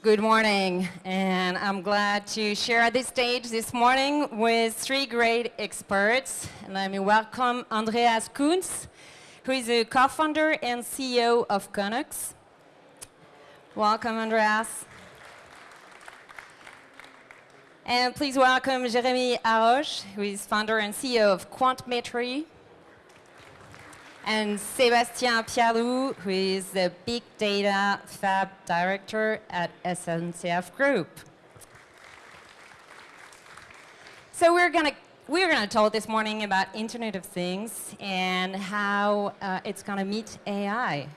Good morning, and I'm glad to share at this stage this morning with three great experts. And let me welcome Andreas Kunz, who is a co-founder and CEO of Konux. Welcome, Andreas. And please welcome Jérémy Harroch, who is founder and CEO of Quantmetry and Sébastien Pialou, who is the Big Data Fab Director at SNCF Group. So we're going to we're going to talk this morning about Internet of Things and how uh, it's going to meet AI.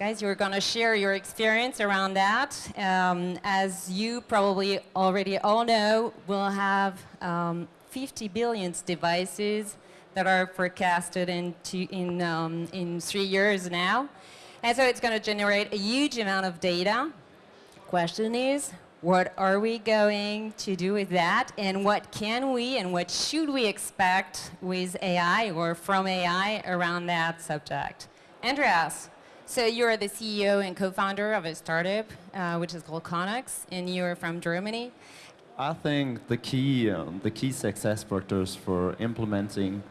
Guys, you're going to share your experience around that. Um, as you probably already all know, we'll have um, 50 billion devices that are forecasted in, two, in, um, in three years now. And so it's going to generate a huge amount of data. Question is, what are we going to do with that? And what can we and what should we expect with AI or from AI around that subject? Andreas, so you're the CEO and co-founder of a startup, uh, which is called Konux, and you're from Germany. I think the key, um, the key success factors for implementing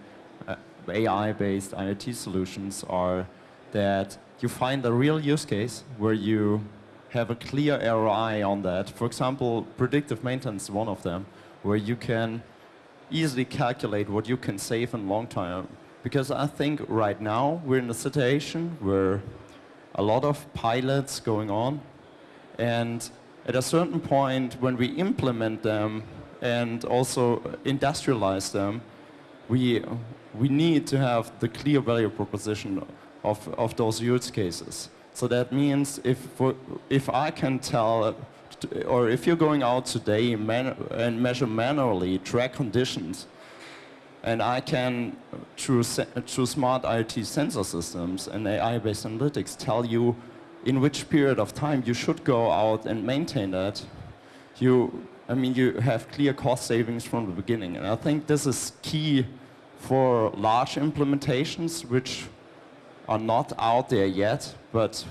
AI-based IoT solutions are that you find a real use case where you have a clear ROI on that. For example, predictive maintenance is one of them, where you can easily calculate what you can save in long term. Because I think right now we're in a situation where a lot of pilots going on, and at a certain point when we implement them and also industrialize them, we we need to have the clear value proposition of, of those use cases. So that means if, if I can tell, or if you're going out today and measure manually track conditions, and I can, through, through smart IoT sensor systems and AI-based analytics, tell you in which period of time you should go out and maintain that, you, I mean, you have clear cost savings from the beginning. And I think this is key for large implementations which are not out there yet, but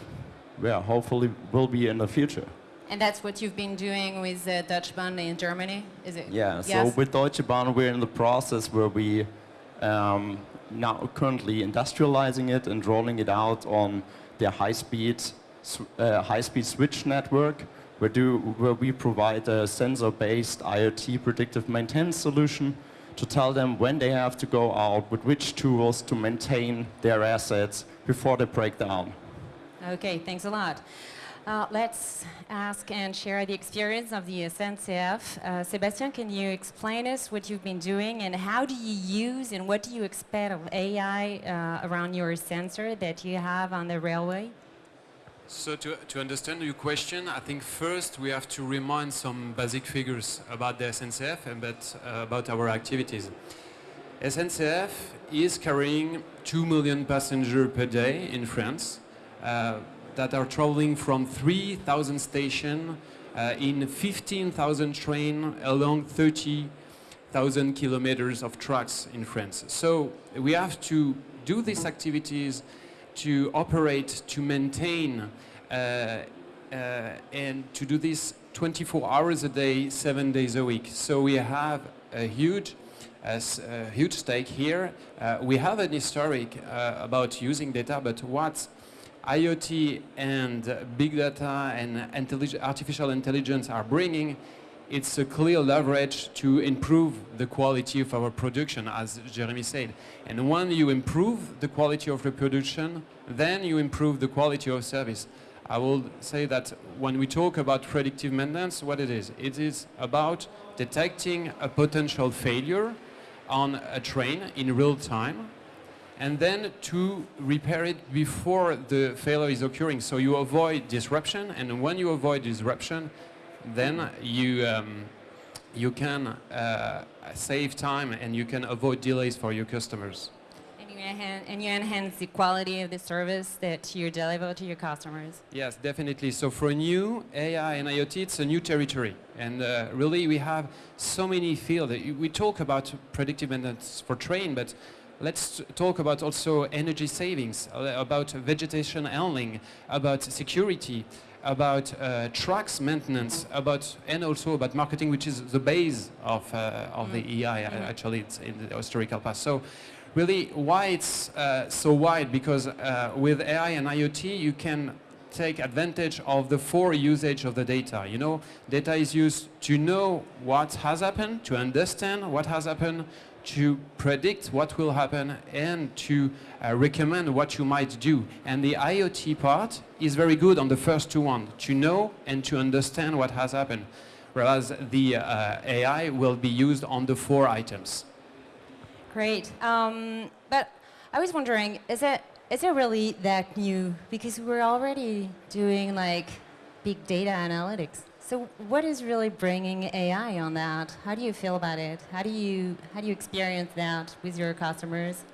yeah, hopefully will be in the future. And that's what you've been doing with uh, Deutsche Bahn in Germany, is it? Yeah, yes? so with Deutsche Bahn we're in the process where we um, now currently industrializing it and rolling it out on their high-speed uh, high-speed switch network, where, do, where we provide a sensor-based IoT predictive maintenance solution to tell them when they have to go out, with which tools to maintain their assets before they break down. Okay, thanks a lot. Uh, let's ask and share the experience of the SNCF. Uh, Sebastian, can you explain us what you've been doing and how do you use and what do you expect of AI uh, around your sensor that you have on the railway? So to, to understand your question, I think first we have to remind some basic figures about the SNCF and about, uh, about our activities. SNCF is carrying 2 million passengers per day in France uh, that are traveling from 3,000 stations uh, in 15,000 trains along 30,000 kilometers of tracks in France. So we have to do these activities to operate, to maintain, uh, uh, and to do this 24 hours a day, seven days a week. So we have a huge, a, huge stake here. Uh, we have an historic uh, about using data, but what IoT and big data and artificial intelligence are bringing it's a clear leverage to improve the quality of our production, as Jeremy said. And when you improve the quality of the production, then you improve the quality of service. I will say that when we talk about predictive maintenance, what it is, it is about detecting a potential failure on a train in real time and then to repair it before the failure is occurring. So you avoid disruption, and when you avoid disruption, then you, um, you can uh, save time and you can avoid delays for your customers. And you, enhance, and you enhance the quality of the service that you deliver to your customers. Yes, definitely. So for new AI and IoT, it's a new territory. And uh, really, we have so many fields. We talk about predictive maintenance for train, but let's talk about also energy savings, uh, about vegetation handling, about security. About uh, tracks maintenance, about and also about marketing, which is the base of uh, of the EI. uh, Actually, it's in the historical past. So, really, why it's uh, so wide? Because uh, with AI and IoT, you can take advantage of the four usage of the data. You know, data is used to know what has happened, to understand what has happened, to predict what will happen, and to uh, recommend what you might do. And the IoT part is very good on the first two one, to know and to understand what has happened. Whereas the uh, AI will be used on the four items. Great. Um, but I was wondering, is it is it really that new? Because we're already doing like big data analytics. So what is really bringing AI on that? How do you feel about it? How do you how do you experience that with your customers?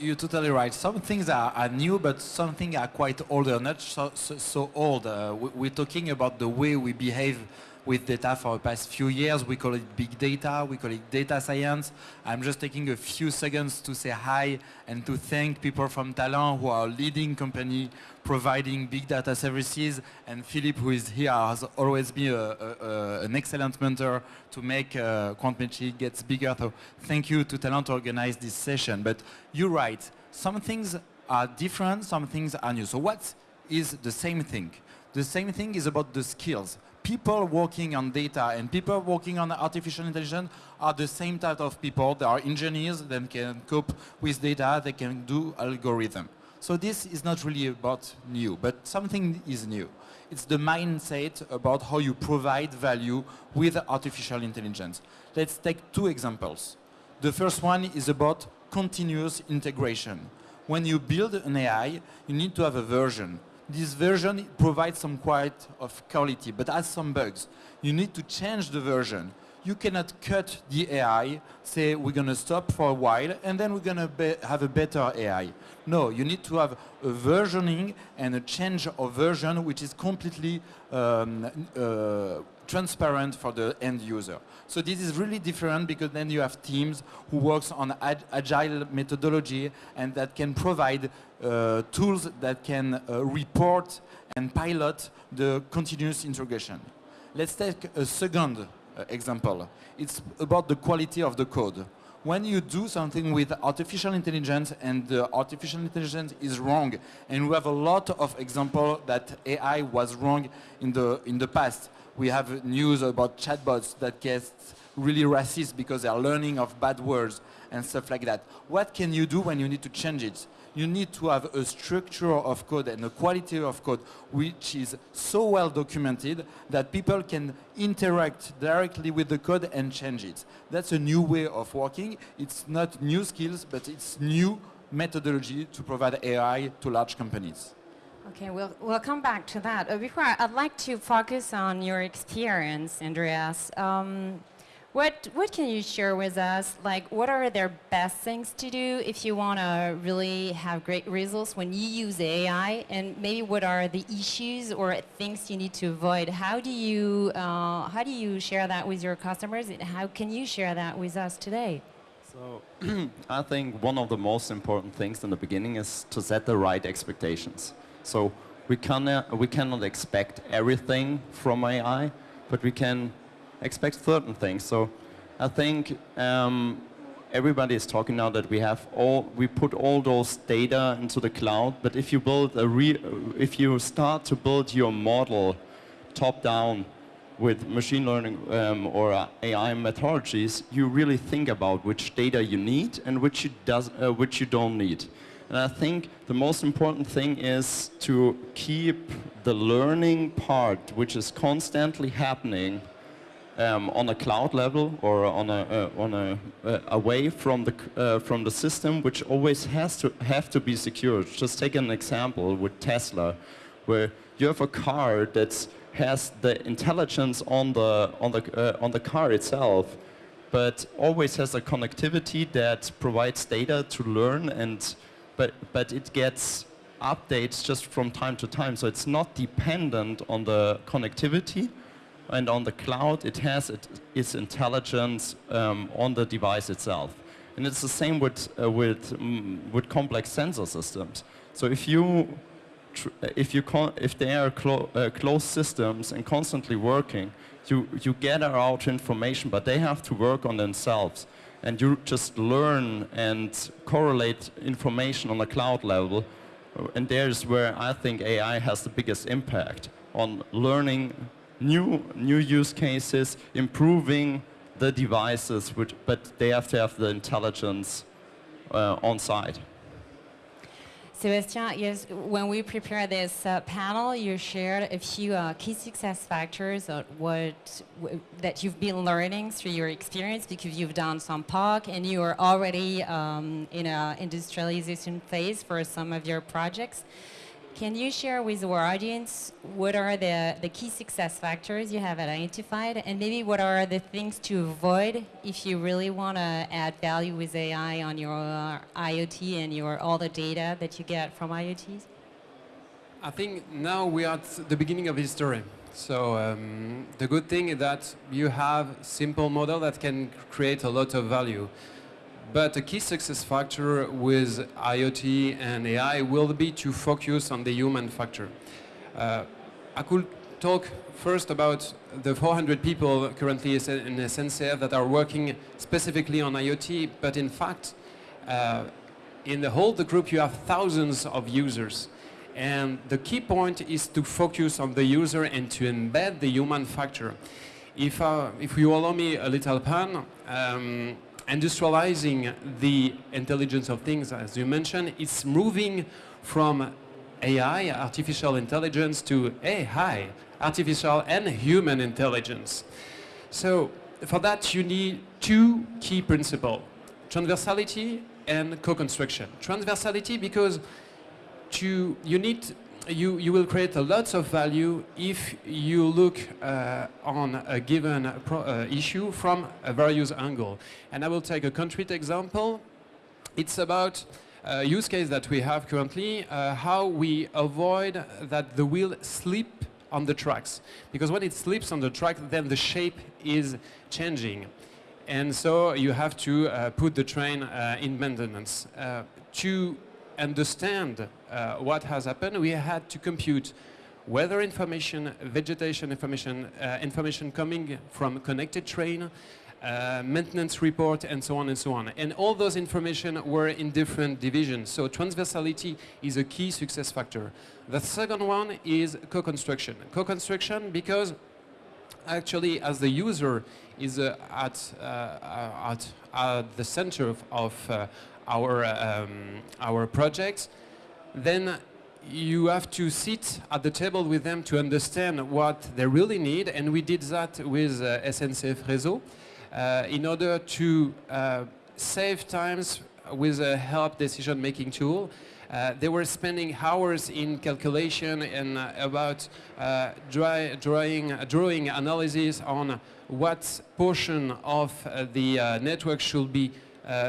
You're totally right. Some things are, are new, but some things are quite older, not so, so, so old. Uh, we, we're talking about the way we behave with data for the past few years. We call it big data, we call it data science. I'm just taking a few seconds to say hi and to thank people from Talend who are leading company providing big data services. And Philippe, who is here, has always been a, a, a, an excellent mentor to make uh, Quantmetry gets bigger. So thank you to Talend to organize this session. But you're right, some things are different, some things are new. So what is the same thing? The same thing is about the skills people working on data and people working on artificial intelligence are the same type of people. They are engineers that can cope with data, they can do algorithm. So this is not really about new, but something is new. It's the mindset about how you provide value with artificial intelligence. Let's take two examples. The first one is about continuous integration. When you build an AI, you need to have a version this version provides some quite of quality, but has some bugs. You need to change the version. You cannot cut the AI, say we're going to stop for a while, and then we're going to have a better AI. No, you need to have a versioning and a change of version which is completely um, uh, transparent for the end user. So this is really different because then you have teams who works on ag agile methodology and that can provide uh, tools that can uh, report and pilot the continuous integration. Let's take a second uh, example. It's about the quality of the code. When you do something with artificial intelligence and the artificial intelligence is wrong, and we have a lot of examples that AI was wrong in the, in the past. We have news about chatbots that get really racist because they are learning of bad words and stuff like that. What can you do when you need to change it? You need to have a structure of code and a quality of code which is so well documented that people can interact directly with the code and change it. That's a new way of working. It's not new skills, but it's new methodology to provide AI to large companies. Okay, we'll, we'll come back to that. Uh, before, I'd like to focus on your experience, Andreas. Um, what, what can you share with us? Like, what are their best things to do if you want to really have great results when you use AI? And maybe what are the issues or things you need to avoid? How do you, uh, how do you share that with your customers? And how can you share that with us today? So I think one of the most important things in the beginning is to set the right expectations. So we cannot, we cannot expect everything from AI, but we can expect certain things. So I think um, everybody is talking now that we have all, we put all those data into the cloud, but if you build a re if you start to build your model top down with machine learning um, or uh, AI methodologies, you really think about which data you need and which you, does, uh, which you don't need. And I think the most important thing is to keep the learning part, which is constantly happening, um, on a cloud level or on a, uh, on a uh, away from the uh, from the system, which always has to have to be secured. Just take an example with Tesla, where you have a car that has the intelligence on the on the uh, on the car itself, but always has a connectivity that provides data to learn and but but it gets updates just from time to time, so it's not dependent on the connectivity and on the cloud, it has it, its intelligence um, on the device itself. And it's the same with, uh, with, um, with complex sensor systems. So if you if you if they are clo- uh, closed systems and constantly working, you you gather out information, but they have to work on themselves, and you just learn and correlate information on a cloud level, uh, and there's where I think AI has the biggest impact on learning new new use cases, improving the devices, which, but they have to have the intelligence uh, on site. Sebastien, yes, when we prepared this uh, panel, you shared a few uh, key success factors of what that you've been learning through your experience because you've done some POC and you are already um, in an industrialization phase for some of your projects. Can you share with our audience what are the, the key success factors you have identified and maybe what are the things to avoid if you really want to add value with AI on your uh, IoT and your all the data that you get from IoTs? I think now we are at the beginning of history. So um, the good thing is that you have simple model that can create a lot of value. But a key success factor with IoT and AI will be to focus on the human factor. Uh, I could talk first about the 400 people currently in SNCF that are working specifically on IoT, but in fact, uh, in the whole the group you have thousands of users. And the key point is to focus on the user and to embed the human factor. If, uh, if you allow me a little pun, um, industrializing the intelligence of things, as you mentioned, it's moving from AI, artificial intelligence, to AI, artificial and human intelligence. So for that, you need two key principles, transversality and co-construction. Transversality because to, you need you, you will create a lot of value if you look uh, on a given pro, uh, issue from a various angle. And I will take a concrete example. It's about a use case that we have currently, uh, how we avoid that the wheel slip on the tracks. Because when it slips on the track, then the shape is changing. And so you have to uh, put the train uh, in maintenance. Uh, to understand uh, what has happened, we had to compute weather information, vegetation information, uh, information coming from connected train, uh, maintenance report, and so on and so on. And all those information were in different divisions. So transversality is a key success factor. The second one is co-construction. Co-construction because actually as the user is uh, at, uh, at, at the center of, of uh, our, um, our project, then you have to sit at the table with them to understand what they really need, and we did that with uh, SNCF Réseau uh, in order to uh, save times with a help decision-making tool. Uh, they were spending hours in calculation and uh, about uh, dry, drawing, drawing analysis on what portion of the network should be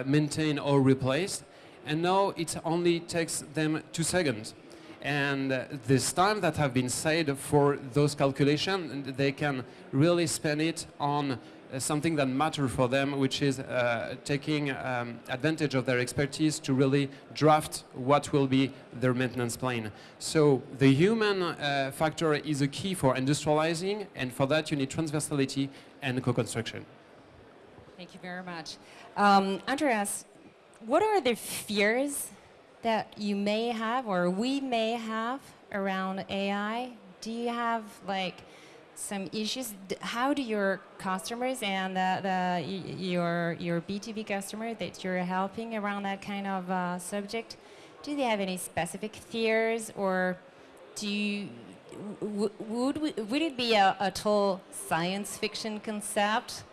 maintained or replaced. And now it only takes them two seconds. And uh, this time that have been saved for those calculations, they can really spend it on uh, something that matters for them, which is uh, taking um, advantage of their expertise to really draft what will be their maintenance plan. So the human uh, factor is a key for industrializing, and for that you need transversality and co-construction. Thank you very much. Um, Andreas, what are the fears that you may have or we may have around AI? Do you have like some issues? How do your customers and the, the, your, your B2B customer that you're helping around that kind of uh, subject, do they have any specific fears or do you, would, we, would it be a, a total science fiction concept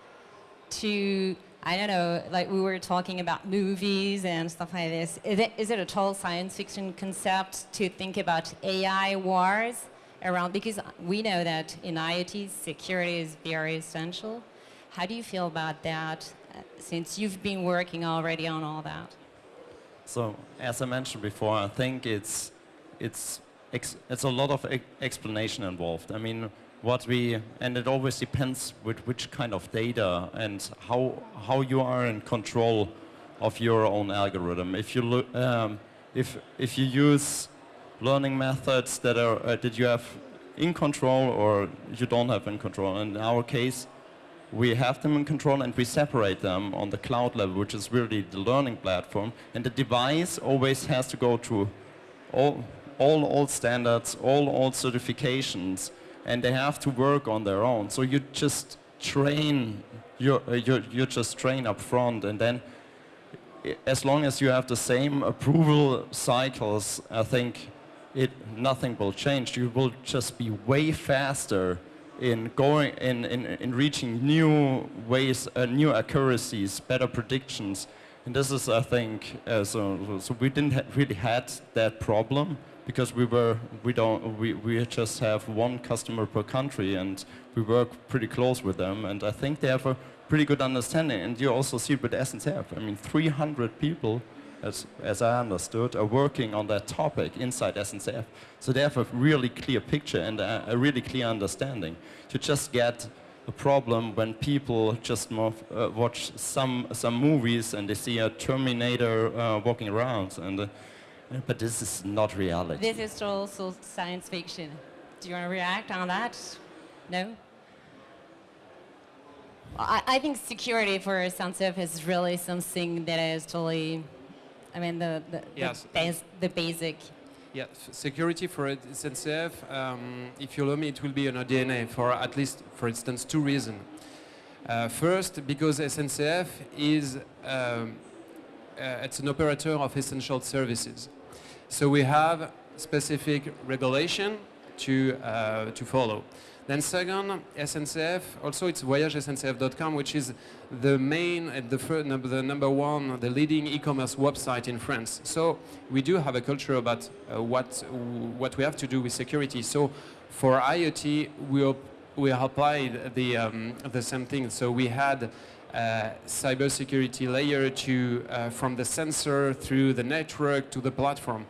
to I don't know, like we were talking about movies and stuff like this. Is it, is it a total science fiction concept to think about AI wars around? Because we know that in IoT, security is very essential. How do you feel about that uh, since you've been working already on all that? So, as I mentioned before, I think it's it's it's a lot of explanation involved. I mean, what we and it always depends with which kind of data and how how you are in control of your own algorithm. If you um, if if you use learning methods that are uh, that you have in control or you don't have in control. In our case, we have them in control and we separate them on the cloud level, which is really the learning platform. And the device always has to go through all, all old standards, all old certifications, and they have to work on their own. So you just train, you, uh, you, you just train up front, and then as long as you have the same approval cycles, I think it, nothing will change. You will just be way faster in going in, in, in reaching new ways, uh, new accuracies, better predictions. And this is, I think, uh, so, so we didn't ha really had that problem because we were we don't we, we just have one customer per country and we work pretty close with them and I think they have a pretty good understanding and you also see it with SNCF. I mean 300 people as, as I understood, are working on that topic inside SNCF. So they have a really clear picture and a, a really clear understanding. To just get a problem when people just move, uh, watch some, some movies and they see a Terminator uh, walking around. And, uh, but this is not reality. This is also science fiction. Do you want to react on that? No? I, I think security for SNCF is really something that is totally, I mean, the, the, Yes. the, bas- the basic. Yeah, security for it- SNCF, um, if you allow me, it will be on our DNA for at least, for instance, two reasons. Uh, first, because SNCF is um, uh, it's an operator of essential services. So we have specific regulation to, uh, to follow. Then second, SNCF, also it's voyagesncf.com, which is the main, and the, fir- number, the number one, the leading e-commerce website in France. So we do have a culture about uh, what, what we have to do with security. So for IoT, we, we applied the, um, the same thing. So we had uh, cybersecurity layer to, uh, from the sensor through the network to the platform.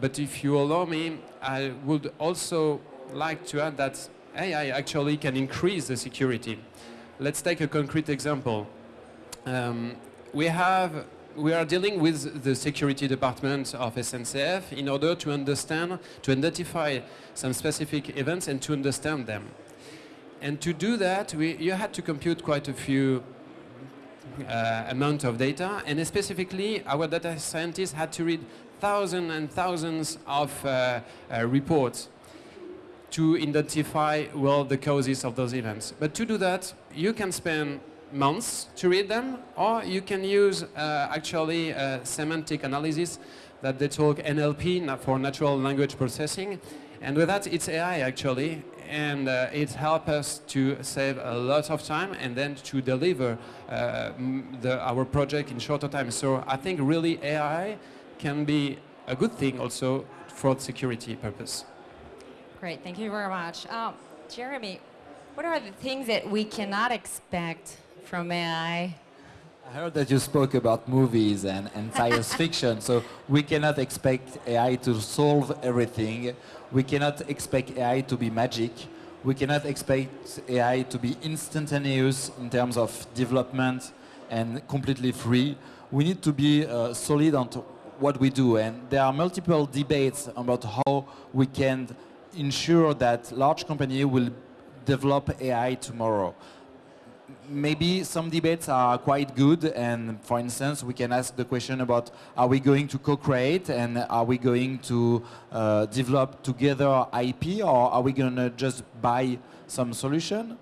But if you allow me, I would also like to add that AI actually can increase the security. Let's take a concrete example. Um, we have we are dealing with the security department of SNCF in order to understand, to identify some specific events and to understand them. And to do that, we, you had to compute quite a few uh, amount of data, and specifically, our data scientists had to read thousands and thousands of uh, uh, reports to identify well the causes of those events. But to do that, you can spend months to read them, or you can use uh, actually uh, semantic analysis that they talk NLP for natural language processing, and with that it's AI actually, and uh, it helps us to save a lot of time and then to deliver uh, the, our project in shorter time. So I think really AI can be a good thing also for security purpose. Great, thank you very much. Um, Jeremy, what are the things that we cannot expect from AI? I heard that you spoke about movies and, and science fiction, so we cannot expect AI to solve everything. We cannot expect AI to be magic. We cannot expect AI to be instantaneous in terms of development and completely free. We need to be uh, solid on what we do, and there are multiple debates about how we can ensure that large companies will develop AI tomorrow maybe some debates are quite good and for instance we can ask the question about are we going to co-create and are we going to uh, develop together IP or are we going to just buy some solution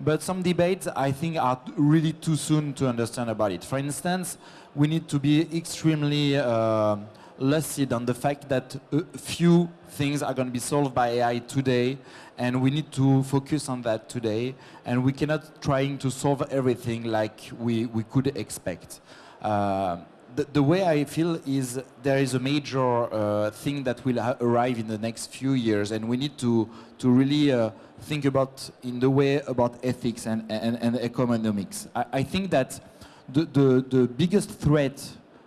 but some debates I think are really too soon to understand about it. For instance, we need to be extremely uh, lucid on the fact that a few things are going to be solved by AI today and we need to focus on that today and we cannot trying to solve everything like we, we could expect. Uh, the, the way I feel is there is a major uh, thing that will arrive in the next few years and we need to, to really uh, think about in the way about ethics and, and, and economics. I, I think that the, the, the biggest threat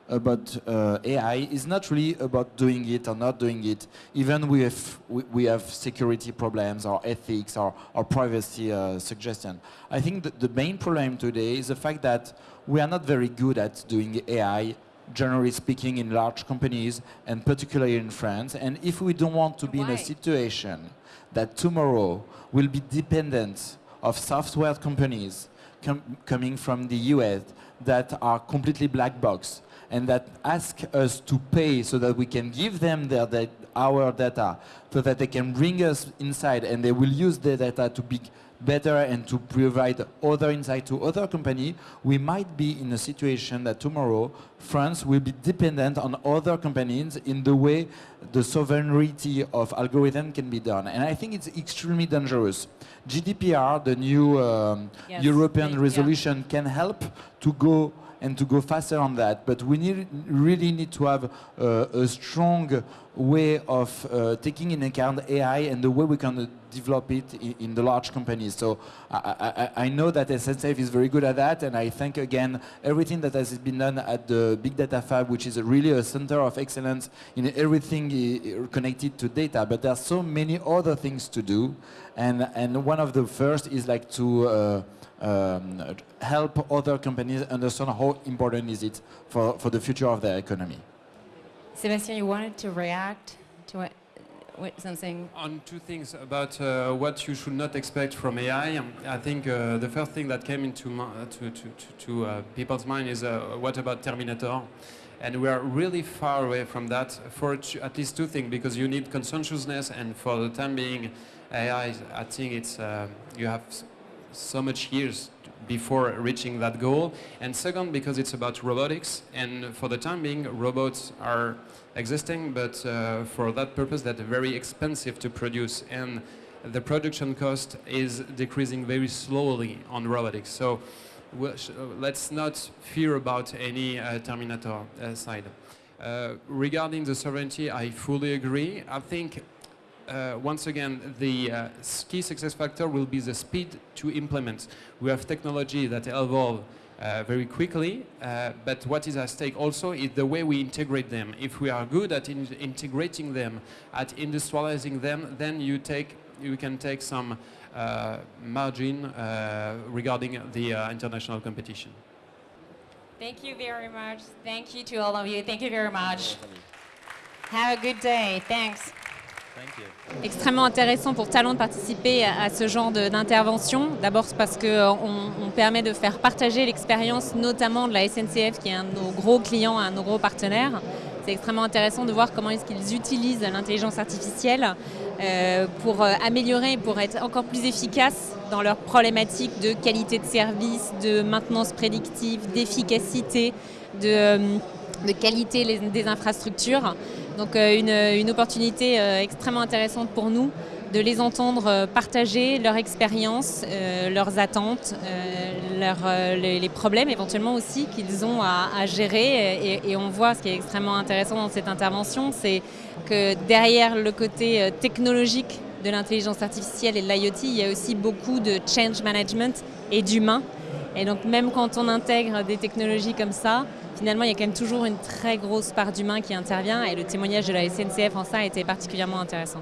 about uh, AI is not really about doing it or not doing it. Even we have, we, we have security problems or ethics or, or privacy uh, suggestion. I think that the main problem today is the fact that we are not very good at doing AI generally speaking, in large companies, and particularly in France. And if we don't want to be in a situation that tomorrow will be dependent of software companies com- coming from the US that are completely black box and that ask us to pay so that we can give them their our data so that they can bring us inside and they will use the data to be better and to provide other insight to other company, we might be in a situation that tomorrow France will be dependent on other companies in the way the sovereignty of algorithm can be done. And I think it's extremely dangerous. GDPR, the new um, Yes, European yeah. resolution, can help to go and to go faster on that. But we need, really need to have uh, a strong way of uh, taking in account AI and the way we can uh, develop it in, in the large companies. So I, I, I- know that SNCF is very good at that, and I thank again everything that has been done at the Big Data Fab, which is a really a center of excellence in everything connected to data. But there are so many other things to do, and and one of the first is like to uh, um, help other companies understand how important is it for, for the future of their economy. Sebastian, you wanted to react to what, what something? On two things about uh, what you should not expect from AI. um, I think uh, the first thing that came into uh, to, to, to, to uh, people's mind is uh, what about Terminator? And we are really far away from that for at least two things, because you need conscientiousness, and for the time being, AI, I think it's uh, you have s- so much years before reaching that goal. And second, because it's about robotics, and for the time being, robots are existing, but uh, for that purpose, they're very expensive to produce, and the production cost is decreasing very slowly on robotics. So let's not fear about any uh, Terminator uh, side. Uh, regarding the sovereignty, I fully agree. I think uh, once again, the uh, key success factor will be the speed to implement. We have technology that evolve uh, very quickly, uh, but what is at stake also is the way we integrate them. If we are good at in- integrating them, at industrializing them, then you take you can take some uh, margin uh, regarding the international competition. Thank you very much. Thank you to all of you. Thank you very much. Have a good day. Thanks. Extrêmement intéressant pour Talent de participer à, ce genre d'intervention. D'abord parce qu'on on permet de faire partager l'expérience notamment de la SNCF qui est un de nos gros clients, un de nos gros partenaires. C'est extrêmement intéressant de voir comment est-ce qu'ils utilisent l'intelligence artificielle euh, pour euh, améliorer, pour être encore plus efficaces dans leurs problématiques de qualité de service, de maintenance prédictive, d'efficacité, de, euh, qualité des infrastructures. Donc euh, une, opportunité euh, extrêmement intéressante pour nous de les entendre euh, partager leur expérience, leurs attentes, les, problèmes éventuellement aussi qu'ils ont à, gérer. Et, et on voit ce qui est extrêmement intéressant dans cette intervention, c'est que derrière le côté technologique de l'intelligence artificielle et de l'IoT, il y a aussi beaucoup de change management et d'humain. Et donc même quand on intègre des technologies comme ça, finalement il y a quand même toujours une très grosse part d'humain qui intervient et le témoignage de la SNCF en ça a été particulièrement intéressant.